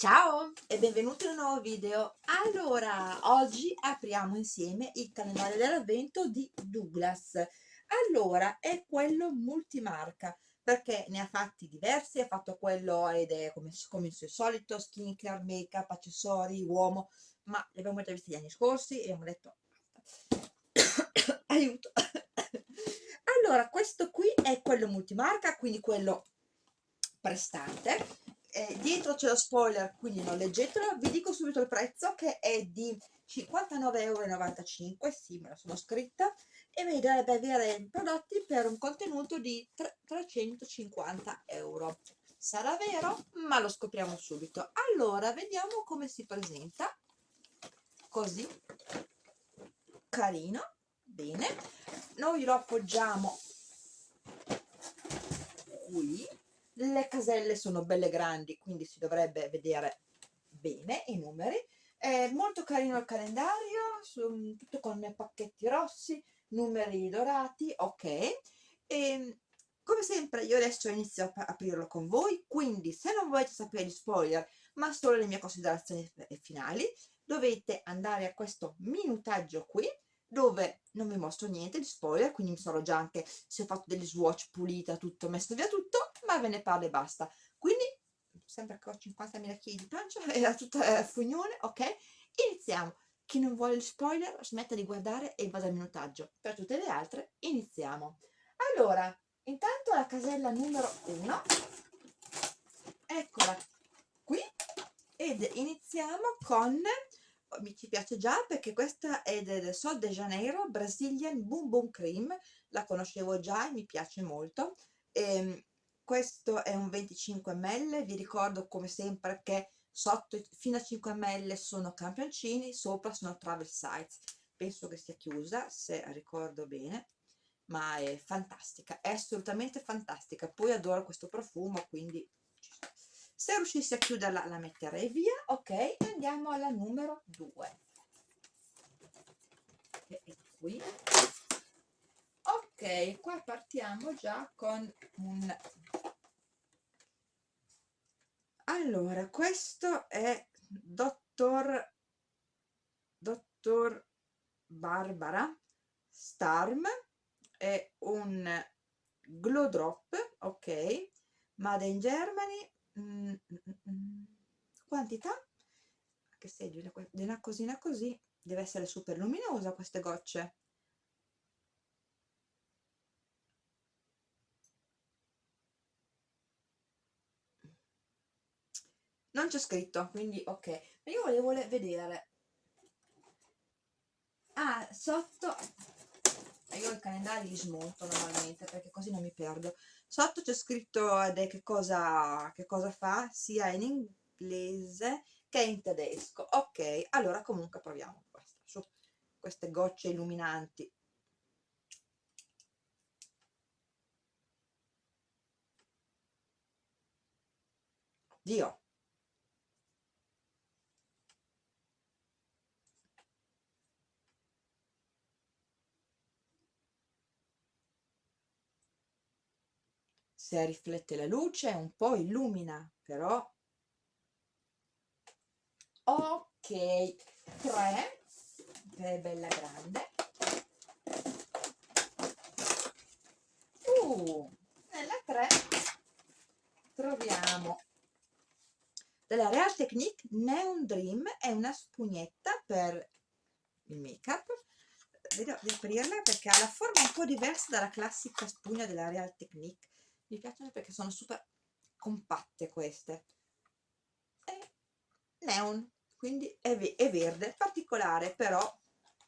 Ciao e benvenuti in un nuovo video. Allora, oggi apriamo insieme il calendario dell'avvento di Douglas. Allora, è quello multimarca perché ne ha fatti diversi, ha fatto quello ed è come, come il suo solito, skincare, make up, accessori, uomo, ma li abbiamo già visti gli anni scorsi e abbiamo detto aiuto. allora, questo qui è quello multimarca, quindi quello prestante eh, dietro c'è lo spoiler quindi non leggetelo. Vi dico subito il prezzo che è di 59,95 euro sì me la sono scritta. E dovrebbe avere prodotti per un contenuto di 350 euro. Sarà vero? ma lo scopriamo subito. Allora vediamo come si presenta. Così. Carino. Bene. Noi lo appoggiamo qui le caselle sono belle grandi quindi si dovrebbe vedere bene i numeri. È molto carino il calendario su, tutto con pacchetti rossi numeri dorati ok. E come sempre io adesso inizio a aprirlo con voi quindi se non volete sapere gli spoiler ma solo le mie considerazioni finali dovete andare a questo minutaggio qui dove non vi mostro niente di spoiler quindi mi sarò già anche se ho fatto degli swatch pulita tutto messo via tutto ma ve ne parlo e basta. Quindi sempre che ho 50.000 kg di pancia era tutta eh, fugnone ok? Iniziamo. Chi non vuole il spoiler smetta di guardare e vada al minutaggio. Per tutte le altre iniziamo. Allora intanto la casella numero 1 eccola qui. Ed iniziamo con mi ci piace già perché questa è del Sol de Janeiro Brazilian Boom Boom Cream. La conoscevo già e mi piace molto. E, ehm, questo è un 25 ml vi ricordo come sempre che sotto fino a 5 ml sono campioncini sopra sono travel size penso che sia chiusa se ricordo bene ma è fantastica è assolutamente fantastica. Poi adoro questo profumo quindi se riuscissi a chiuderla la metterei via. Ok andiamo alla numero 2 che è qui. Ok qua partiamo già con un allora questo è dottor dottor Barbara Starm. È un glow drop ok made in Germany. Mm, mm, mm, quantità? Che sei di una, una cosina così? Deve essere super luminosa queste gocce non c'è scritto quindi ok. Ma io volevo vedere. Ah sotto io i calendari li smonto normalmente perché così non mi perdo. Sotto c'è scritto che cosa, che cosa fa sia in inglese che in tedesco. Ok allora comunque proviamo questa su queste gocce illuminanti. Dio se riflette la luce un po' illumina però. Ok 3 che è bella grande. Uh, nella 3 troviamo. Della Real Technique Neon Dream è una spugnetta per il make up vedo di aprirla perché ha la forma un po' diversa dalla classica spugna della Real Technique mi piacciono perché sono super compatte queste. È neon quindi è, è verde particolare però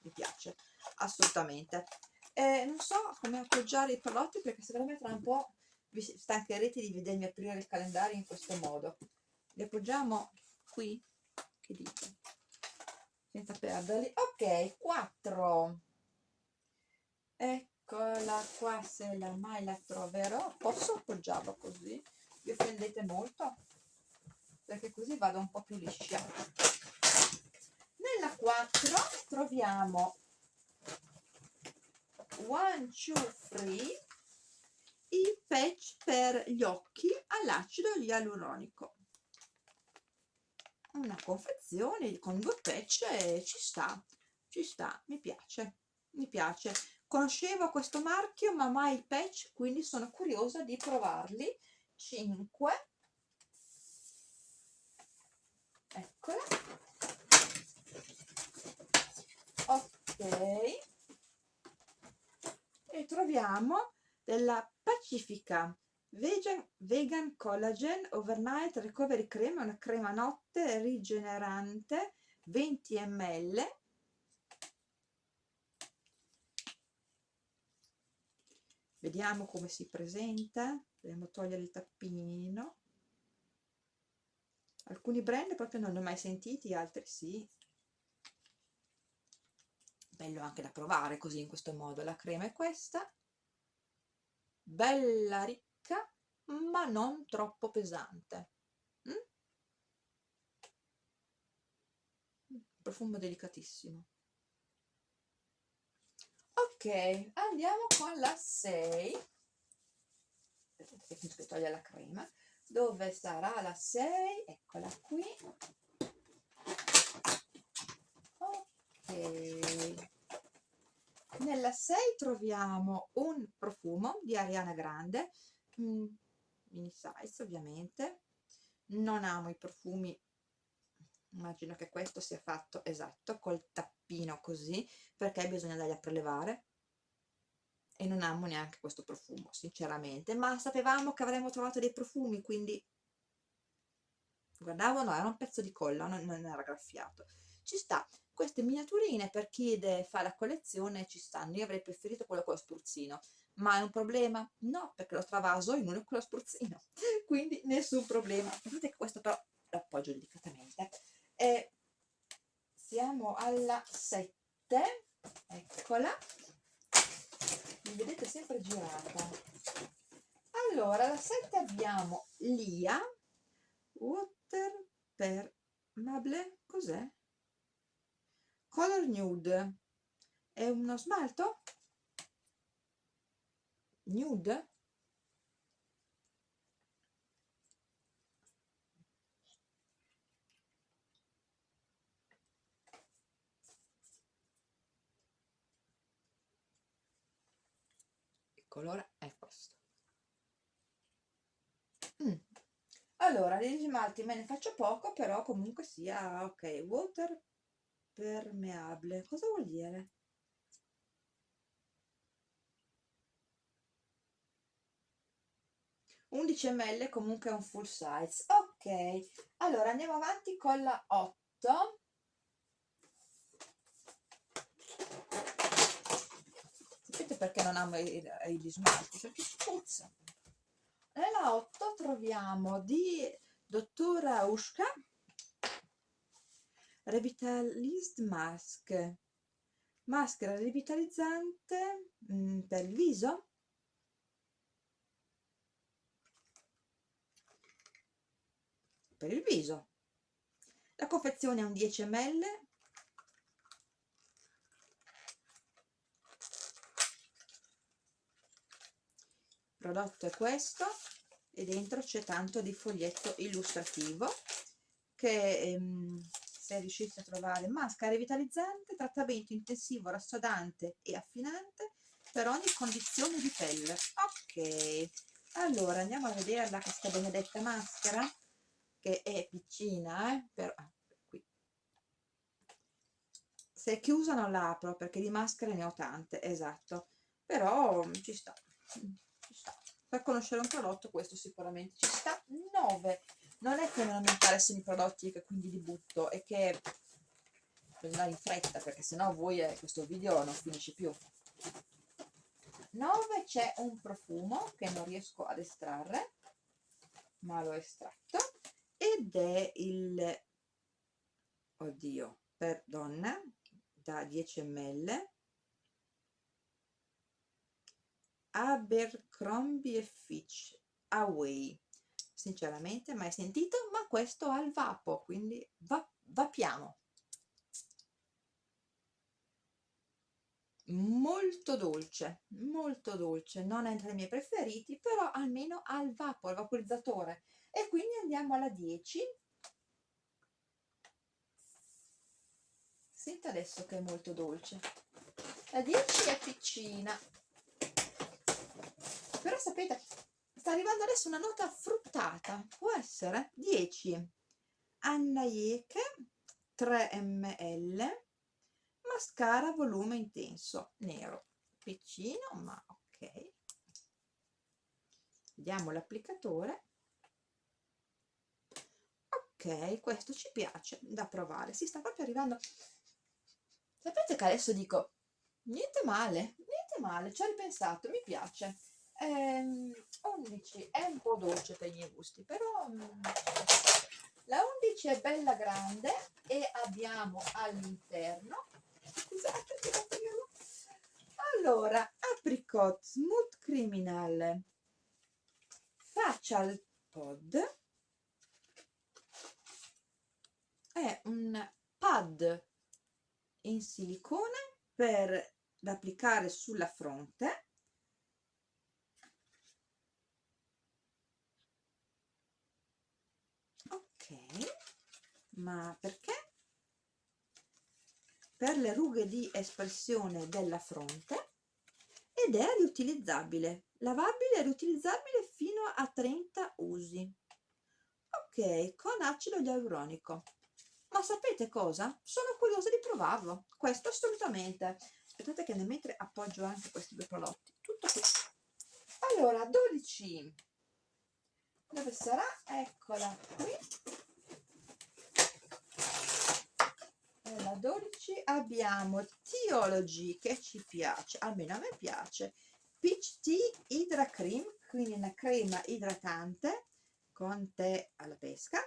mi piace assolutamente. Eh, non so come appoggiare i prodotti perché secondo me tra un po' vi stancherete di vedermi aprire il calendario in questo modo. Li appoggiamo qui che dite? Senza perderli. Ok 4 ecco eccola qua se la mai la troverò. Posso appoggiarlo così? Vi offendete molto? Perché così vado un po' più liscia. Nella 4 troviamo one two free i patch per gli occhi all'acido ialuronico. Una confezione con due patch ci sta ci sta mi piace mi piace conoscevo questo marchio ma mai il patch quindi sono curiosa di provarli. 5 eccola ok. E troviamo della Pacifica Vegan, Vegan Collagen Overnight Recovery Cream, una crema notte rigenerante 20 ml vediamo come si presenta. Dobbiamo togliere il tappino. Alcuni brand proprio non li ho mai sentiti altri sì. Bello anche da provare così in questo modo. La crema è questa. Bella ricca ma non troppo pesante. Mm? profumo delicatissimo ok andiamo con la 6 che toglie la crema. Dove sarà la 6 eccola qui. Ok. Nella 6 troviamo un profumo di Ariana Grande. Mm, mini size ovviamente. Non amo i profumi. Immagino che questo sia fatto esatto col tappino così perché bisogna andarli a prelevare e non amo neanche questo profumo sinceramente ma sapevamo che avremmo trovato dei profumi quindi guardavo no era un pezzo di colla non, non era graffiato. Ci sta queste miniaturine per chi fa la collezione ci stanno io avrei preferito quello con lo spruzzino ma è un problema? no perché lo travaso in uno con lo spruzzino quindi nessun problema. Vedete che questo però l'appoggio delicatamente. E siamo alla 7 eccola mi vedete sempre girata allora la 7 abbiamo Lia Water per Mable cos'è? Color Nude è uno smalto? Nude? Colore è questo. Mm. Allora, degli smalti me ne faccio poco, però comunque sia ok. Water permeable cosa vuol dire? undici ml comunque un full size ok allora andiamo avanti con la 8 sapete perché non amo gli smalti perché puzza nella 8 troviamo di dottora Ushka Revitalized Mask. Maschera revitalizzante mh, mm, per il viso. Per il viso. La confezione è un 10 ml il prodotto è questo e dentro c'è tanto di foglietto illustrativo che ehm, se riuscite a trovare maschera revitalizzante, trattamento intensivo, rassodante e affinante per ogni condizione di pelle. Ok, allora andiamo a vederla questa benedetta maschera che è piccina, eh? Però, ah, qui. Se è chiusa non la apro perché di maschere ne ho tante, esatto, però ci sta. Per conoscere un prodotto questo sicuramente ci sta. 9 non è che non mi interessano i prodotti e che quindi li butto, è che andare in fretta perché sennò voi eh, questo video non finisce più. 9 c'è un profumo che non riesco ad estrarre, ma l'ho estratto, ed è il, oddio, per donna, da 10 ml, Abercrombie Fitch. Away. Sinceramente mai sentito ma questo ha il vapo quindi va, vapiamo. Molto dolce molto dolce. Non è tra i miei preferiti però almeno ha il vapo il vaporizzatore. E quindi andiamo alla 10 senta adesso che è molto dolce. La 10 è piccina però sapete sta arrivando adesso una nota fruttata. Può essere 10 Anna Yeke 3 ml mascara volume intenso nero. Piccino ma ok. Vediamo l'applicatore. Ok questo ci piace da provare. Si sta proprio arrivando. Sapete che adesso dico niente male niente male ci ho ripensato mi piace ehm, 11 è un po' dolce per i miei gusti però mm, la 11 è bella grande e abbiamo all'interno scusate allora apricot smooth criminal facial pod è un pad in silicone per da applicare sulla fronte ok. Ma perché? Per le rughe di espressione della fronte ed è riutilizzabile lavabile e riutilizzabile fino a 30 usi. Ok con acido ialuronico. Ma sapete cosa? sono curiosa di provarlo. Questo assolutamente. Aspettate che nel mentre appoggio anche questi due prodotti. Tutto qui. Allora 12 dove sarà? eccola qui. Alla 12 abbiamo Theology che ci piace almeno a me piace. Peach Tea Hydra Cream quindi una crema idratante con tè alla pesca.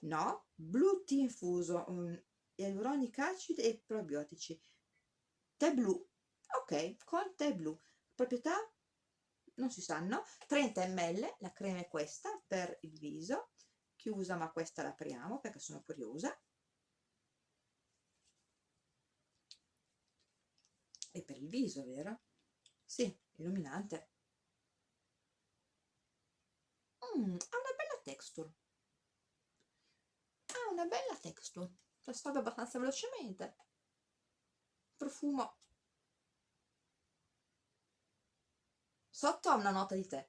No blue tea infuso um, ialuronic acid e probiotici. Tè blu ok con tè blu. Proprietà non si sanno 30 ml la crema è questa per il viso chiusa ma questa l'apriamo perché sono curiosa. E per il viso vero? sì, illuminante. Mm, ha una bella texture. Ha una bella texture. Si assorbe abbastanza velocemente. Profumo sotto ha una nota di tè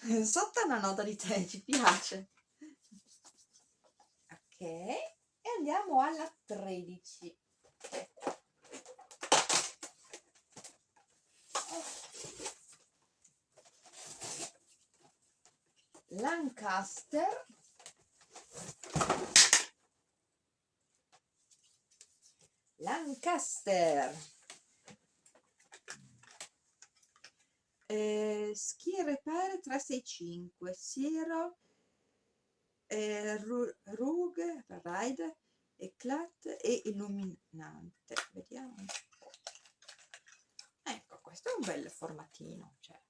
sotto ha una nota di tè ci piace. Ok e andiamo alla 13 Lancaster. Lancaster eh, Ski Repair 365 Siero eh, Rug Ride Eclat e Illuminante. Vediamo. Ecco questo è un bel formatino cioè.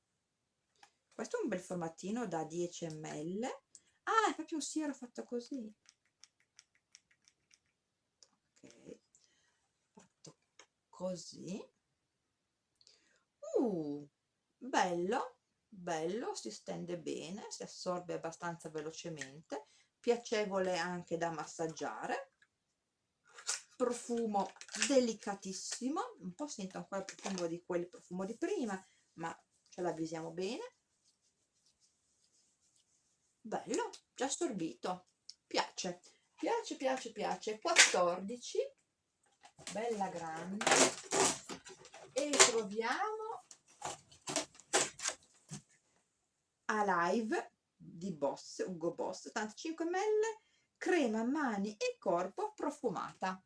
questo è un bel formatino da 10 ml ah è proprio un siero fatto così. Così. Uh, bello bello si stende bene si assorbe abbastanza velocemente piacevole anche da massaggiare. Profumo delicatissimo un po' sento ancora il profumo di quel profumo di prima ma ce l'avvisiamo bene. Bello già assorbito piace piace piace piace. 14 bella grande. E troviamo Alive di Boss, Ugo Boss 85 ml crema mani e corpo profumata.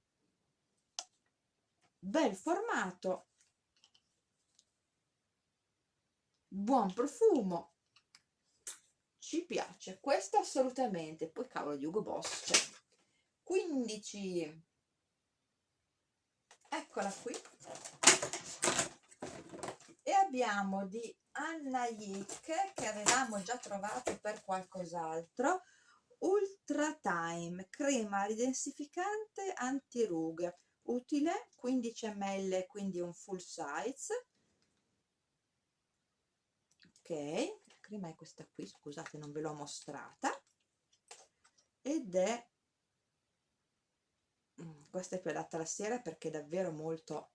Bel formato. Buon profumo. Ci piace questo assolutamente. Poi cavolo di Ugo Boss cioè 15 eccola qui e abbiamo di Anna Yick che avevamo già trovato per qualcos'altro Ultra Time crema ridensificante anti-rughe utile 15 ml quindi un full size. Ok la crema è questa qui scusate non ve l'ho mostrata. Ed è mm, questa è più adatta alla sera perché è davvero molto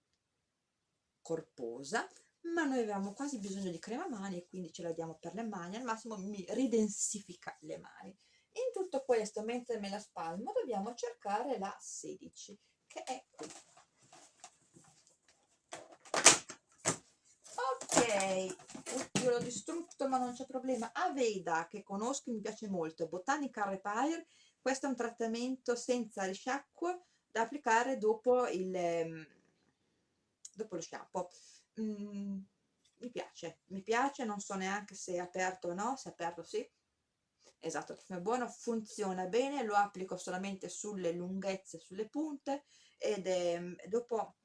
corposa ma noi avevamo quasi bisogno di crema mani e quindi ce la diamo per le mani al massimo mi ridensifica le mani. In tutto questo mentre me la spalmo dobbiamo cercare la 16 che è qui. Ok Oddio, l'ho distrutto ma non c'è problema. Aveda che conosco mi piace molto Botanical Repair questo è un trattamento senza risciacquo da applicare dopo il ehm, dopo lo shampoo mm, mi piace mi piace non so neanche se è aperto o no se è aperto sì. Esatto è buono funziona bene lo applico solamente sulle lunghezze sulle punte ed è, dopo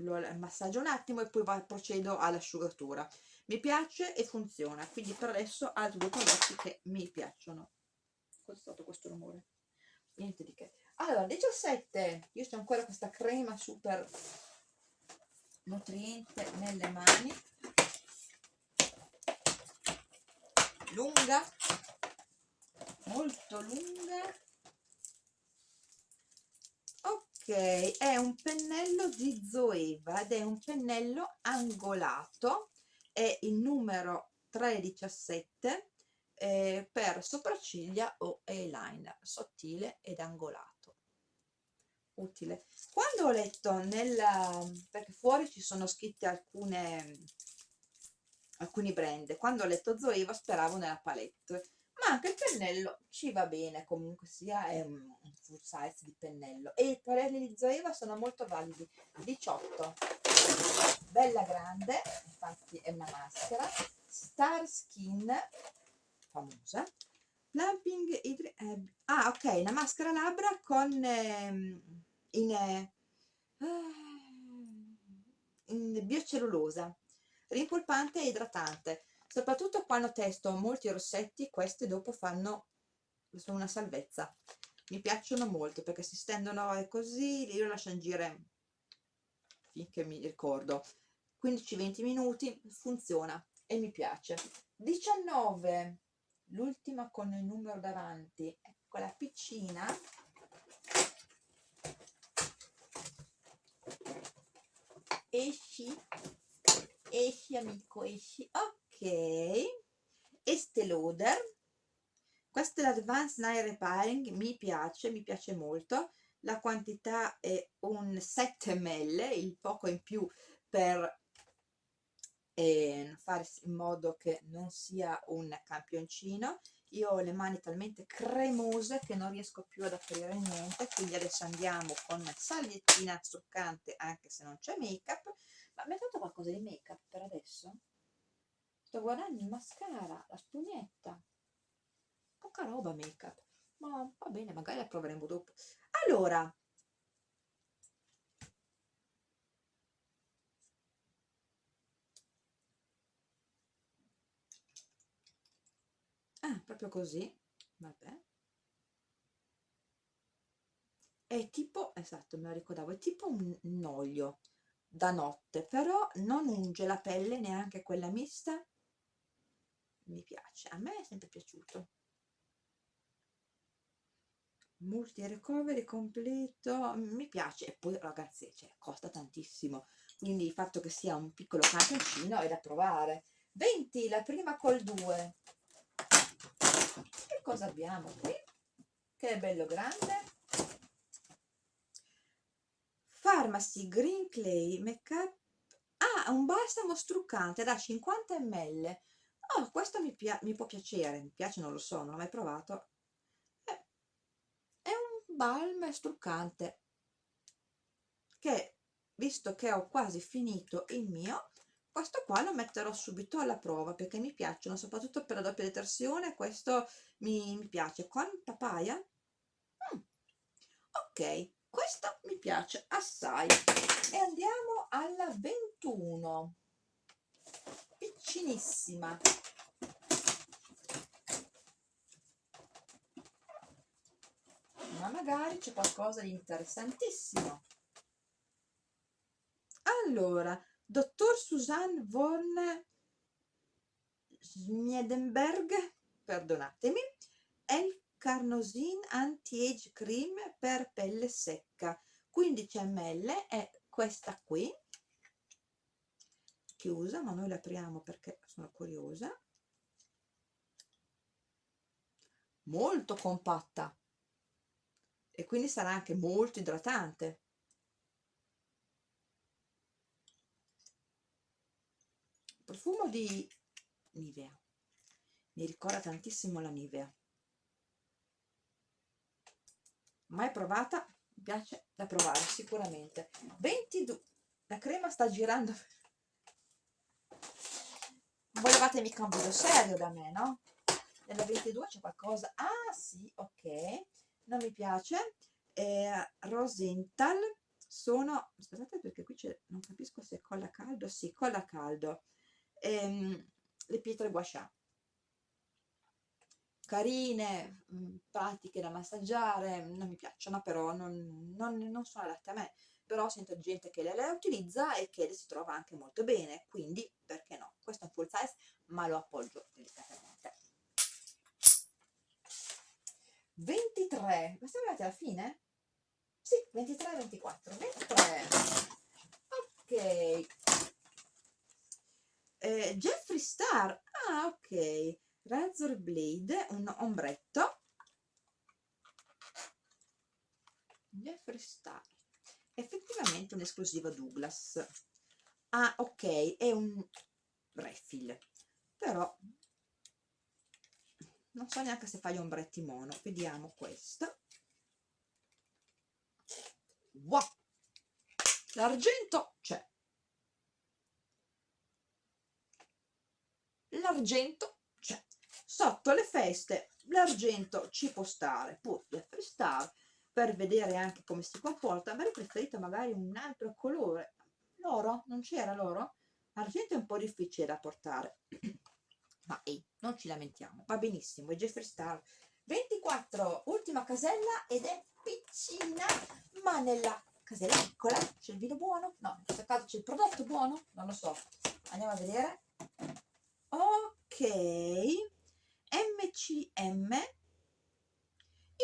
lo massaggio un attimo e poi va, procedo all'asciugatura. Mi piace e funziona quindi per adesso altri due prodotti che mi piacciono. Cos'è stato questo rumore? niente di che. Allora 17 io ho ancora questa crema super nutriente nelle mani. Lunga molto lunga. Ok è un pennello di Zoeva ed è un pennello angolato. È il numero 317 eh, per sopracciglia o eyeliner sottile ed angolato utile. Quando ho letto nella perché fuori ci sono scritte alcune alcuni brand quando ho letto Zoeva speravo nella palette ma anche il pennello ci va bene comunque sia è un, full size di pennello. E i parelli di Zoeva sono molto validi 18 bella grande infatti è una maschera. Star Skin famosa. Plumping Hydri eh, ah ok una maschera labbra con eh, in, eh, in biocellulosa rimpolpante e idratante. Soprattutto quando testo molti rossetti queste dopo fanno una salvezza. Mi piacciono molto perché si stendono così io lascio agire finché mi ricordo. 15-20 minuti funziona e mi piace. 19 l'ultima con il numero davanti ecco la piccina esci. Esci amico esci. Ok. Estée Lauder questo è l'Advanced Night Repairing mi piace mi piace molto. La quantità è un 7 ml il poco in più per eh, fare in modo che non sia un campioncino io ho le mani talmente cremose che non riesco più ad aprire niente quindi adesso andiamo con salviettina struccante anche se non c'è make up ma mi hai fatto qualcosa di make up per adesso? sto guardando il mascara la spugnetta. Poca roba make up ma va bene magari la proveremo dopo. Allora ah proprio così. Vabbè. È tipo esatto me lo ricordavo è tipo un, un olio da notte però non unge la pelle neanche quella mista. Mi piace a me è sempre piaciuto. Multi recovery completo mi piace. E poi ragazzi cioè, costa tantissimo. Quindi il fatto che sia un piccolo campioncino è da provare. 20 la prima col 2 che cosa abbiamo qui? Che è bello grande. Pharmacy Green Clay Make Up ah, un balsamo struccante da 50 ml oh, questo mi, mi può piacere mi piace non lo so non l'ho mai provato. È, è un balm struccante che visto che ho quasi finito il mio questo qua lo metterò subito alla prova perché mi piacciono soprattutto per la doppia detersione questo mi, mi piace. Con papaya? Mm. ok questo mi piace assai. E andiamo alla 21 piccinissima. Ma magari c'è qualcosa di interessantissimo. Allora dottor Susanne von Schmiedenberg perdonatemi Elk Carnosin Anti-Age Cream per pelle secca. 15 ml è questa qui. Chiusa ma noi la apriamo perché sono curiosa. Molto compatta. E quindi sarà anche molto idratante profumo di Nivea. Mi ricorda tantissimo la Nivea. Mai provata? Mi piace da provare sicuramente. 22 la crema sta girando. Volevate mica un video serio da me no? nella 22 c'è qualcosa. Ah sì ok. Non mi piace. Eh, Rosenthal. Sono aspettate perché qui c'è non capisco se è colla caldo. Sì colla caldo ehm, le pietre guascià carine, mm, pratiche da massaggiare, non mi piacciono, però non, non, non sono adatte a me. Però sento gente che le, le utilizza e che le si trova anche molto bene, quindi perché no? Questo è un full size, ma lo appoggio delicatamente. 23, ma siamo arrivati alla fine? Sì, 23 24. 23. Ok. Eh, Jeffree Star. Ah, ok. Razor Blade, un ombretto. Jeffree Star. Effettivamente un'esclusiva Douglas. Ah, ok, è un refill. Però non so neanche se fa gli ombretti mono. Vediamo questo. Wow! L'argento c'è. L'argento c'è sotto le feste l'argento ci può stare del freestyle per vedere anche come si comporta avrei preferito magari un altro colore l'oro? non c'era l'oro? l'argento è un po' difficile da portare ma ehi, non ci lamentiamo va benissimo, è Jeffree Star 24, ultima casella ed è piccina ma nella casella piccola c'è il vino buono? no, in questo caso c'è il prodotto buono? non lo so andiamo a vedere ok. MCM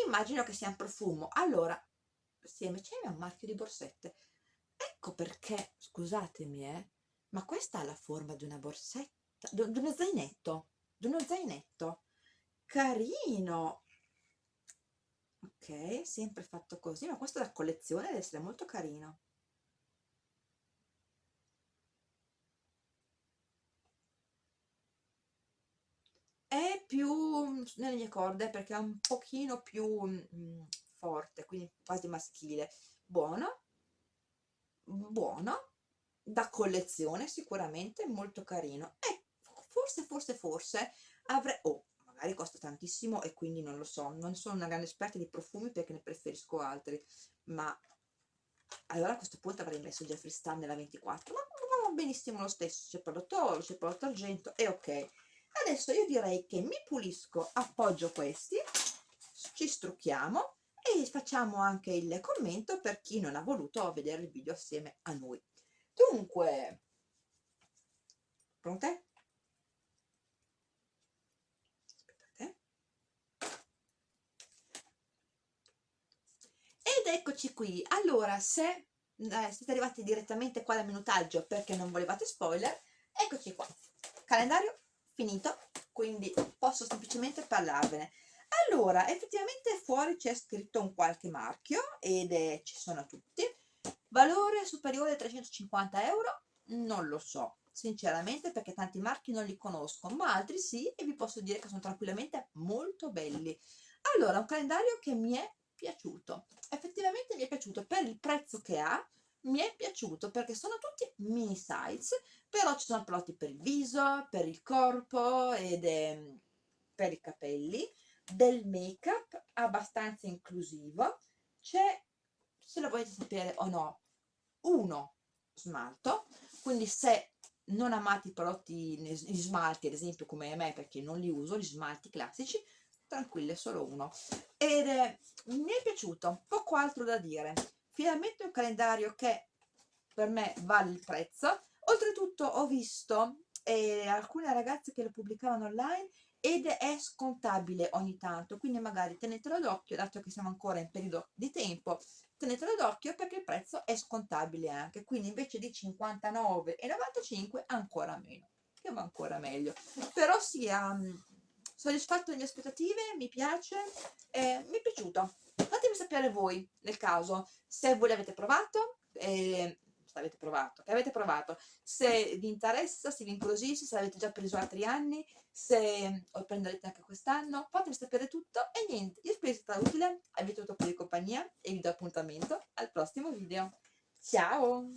immagino che sia un profumo. Allora sì, MCM è un marchio di borsette. Ecco perché scusatemi eh ma questa ha la forma di una borsetta di uno zainetto di uno zainetto. Carino. Ok sempre fatto così ma questo da collezione deve essere molto carino è più nelle mie corde perché è un pochino più mm, forte quindi quasi maschile. Buono. Buono. Da collezione sicuramente molto carino. E forse forse forse avrei oh magari costa tantissimo e quindi non lo so non sono una grande esperta di profumi perché ne preferisco altri ma allora a questo punto avrei messo Jeffree Star nella 24 ma va benissimo lo stesso c'è prodotto oro c'è prodotto argento e ok adesso io direi che mi pulisco appoggio questi ci strucchiamo e facciamo anche il commento per chi non ha voluto vedere il video assieme a noi. Dunque pronte? aspettate. Ed eccoci qui. Allora se eh, siete arrivati direttamente qua dal minutaggio perché non volevate spoiler eccoci qua. Calendario finito quindi posso semplicemente parlarvene. Allora effettivamente fuori c'è scritto un qualche marchio ed è, ci sono tutti. Valore superiore a 350 euro? Non lo so sinceramente perché tanti marchi non li conosco ma altri sì e vi posso dire che sono tranquillamente molto belli. Allora un calendario che mi è piaciuto. Effettivamente mi è piaciuto per il prezzo che ha mi è piaciuto perché sono tutti mini size però ci sono prodotti per il viso, per il corpo ed è per i capelli del make up abbastanza inclusivo. C'è se lo volete sapere o no uno smalto. Quindi se non amate i prodotti gli smalti ad esempio come me perché non li uso gli smalti classici tranquillo è solo uno. Ed è, mi è piaciuto poco altro da dire finalmente un calendario che per me vale il prezzo oltretutto ho visto e alcune ragazze che lo pubblicavano online ed è scontabile ogni tanto, quindi magari tenetelo d'occhio, dato che siamo ancora in periodo di tempo, tenetelo d'occhio perché il prezzo è scontabile anche, quindi invece di 59,95 ancora meno, che va ancora meglio. Però sia um, soddisfatto delle aspettative, mi piace, eh, mi è piaciuto. Fatemi sapere voi, nel caso, se voi l'avete provato, eh, se l'avete provato, che avete provato, se vi interessa, se vi incuriosisce, se l'avete già preso altri anni, se lo prenderete anche quest'anno, fatemi sapere tutto e niente, io spero sia stato utile, avete avuto un po' di compagnia e vi do appuntamento al prossimo video. Ciao!